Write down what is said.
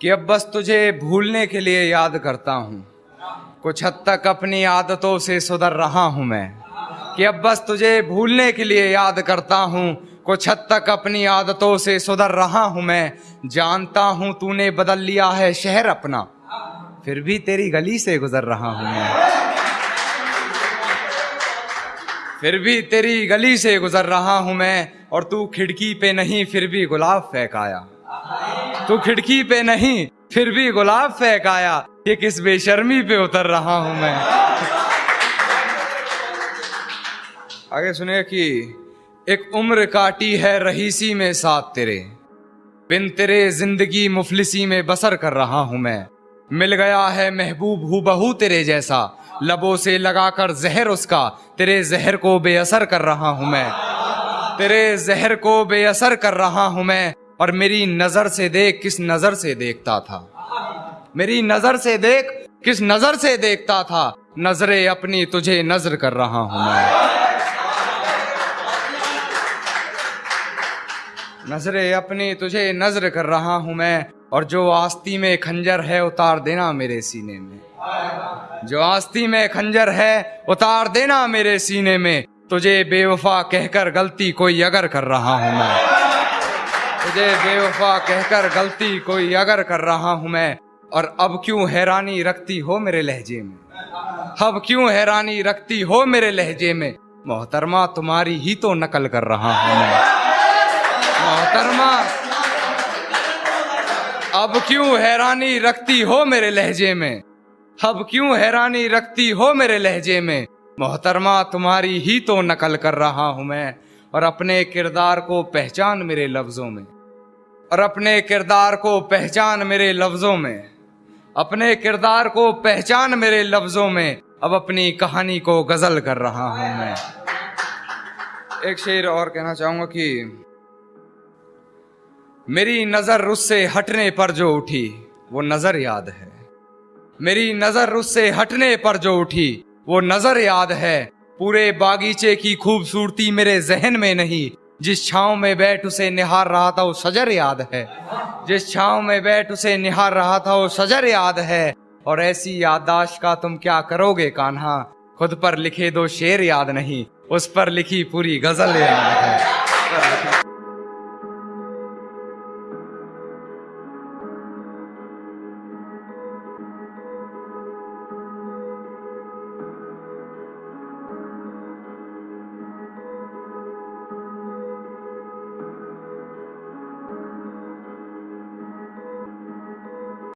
کہ اب بس تجھے بھولنے کے لیے یاد کرتا ہوں۔ کچھ حد تک اپنی عادتوں سے سدھر رہا ہوں میں۔ کہ اب بس تجھے بھولنے کے لیے یاد کرتا ہوں۔ کچھ حد تک اپنی عادتوں سے سدھر رہا ہوں میں۔ جانتا ہوں تو نے بدل لیا ہے شہر اپنا۔ پھر بھی تیری گلی سے گزر رہا ہوں میں۔ پھر بھی تیری گلی سے گزر رہا ہوں میں۔ اور تو کھڑکی پہ نہیں، پھر بھی گلاب پھینکایا تو کھڑکی پہ نہیں، پھر بھی گلاب پھینکایا یہ کس بے شرمی پہ اتر رہا ہوں میں۔ آگے سنیں کہ ایک عمر کاٹی ہے رہیسی میں ساتھ تیرے۔ بن تیرے زندگی مفلسی میں بسر کر رہا ہوں میں۔ مل گیا ہے محبوب ہو بہو تیرے جیسا۔ لبوں سے لگا کر زہر اس کا۔ تیرے زہر کو بے اثر کر رہا ہوں میں۔ تیرے زہر کو بے اثر کر رہا ہوں میں۔ اور میری نظر سے دیکھ کس نظر سے دیکھتا تھا۔ میری نظر سے دیکھ کس نظر سے دیکھتا تھا۔ نظریں اپنی تجھے نظر کر رہا ہوں میں۔ نظریں اپنی تجھے نظر کر رہا ہوں میں۔ اور جو آستی میں کھنجر ہے اتار دینا میرے سینے میں۔ جو آستی میں کھنجر ہے اتار دینا میرے سینے میں۔ تجھے بے وفا کہہ کر غلطی کوئی اگر کر رہا ہوں میں۔ تجھے بے وفا کہہ کر غلطی کوئی اگر کر رہا ہوں میں، اور اب کیوں حیرانی رکھتی ہو میرے لہجے میں؟ اب کیوں حیرانی رکھتی ہو میرے لہجے میں؟ محترمہ، تمہاری ہی تو نقل کر رہا ہوں میں۔ محترمہ، اب کیوں حیرانی رکھتی ہو میرے لہجے میں؟ اب کیوں حیرانی رکھتی ہو میرے لہجے میں؟ محترمہ، تمہاری ہی تو نقل کر رہا ہوں میں۔ اور اپنے کردار کو پہچان میرے لفظوں میں۔ اور اپنے کردار کو پہچان میرے لفظوں میں۔ اپنے کردار کو پہچان میرے لفظوں میں۔ اب اپنی کہانی کو غزل کر رہا ہوں میں۔ ایک شعر اور کہنا چاہوں گا کہ میری نظر اس سے ہٹنے پر جو اٹھی، وہ نظر یاد ہے۔ میری نظر اس سے ہٹنے پر جو اٹھی، وہ نظر یاد ہے۔ پورے باغیچے کی خوبصورتی میرے ذہن میں نہیں۔ جس چھاؤں میں بیٹھ اسے نہار رہا تھا وہ سجر یاد ہے۔ جس چھاؤں میں بیٹھ اسے نہار رہا تھا وہ سجر یاد ہے۔ اور ایسی یادداشت کا تم کیا کرو گے کانہا؟ خود پر لکھے دو شعر یاد نہیں۔ اس پر لکھی پوری غزل یاد ہے۔